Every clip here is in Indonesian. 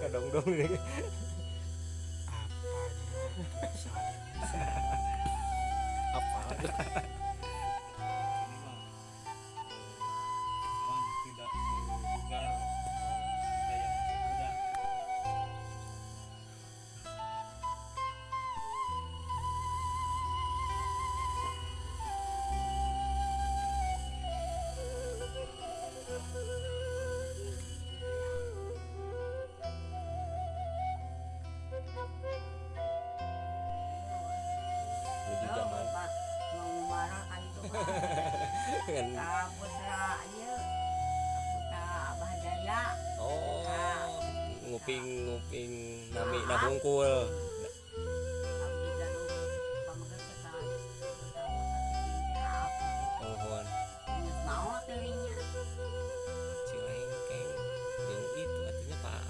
kadong dong ini apanya? Apa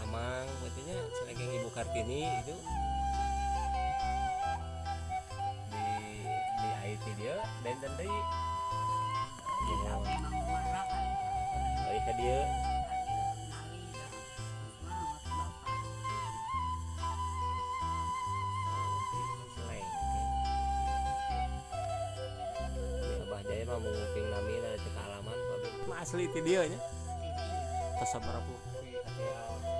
Amang artinya Cilengkeng Ibu Kartini itu di di IT dia dan tadi ke dia ya Jaya mah mau nguping nami dari alaman asli ti dia nya kesabar ada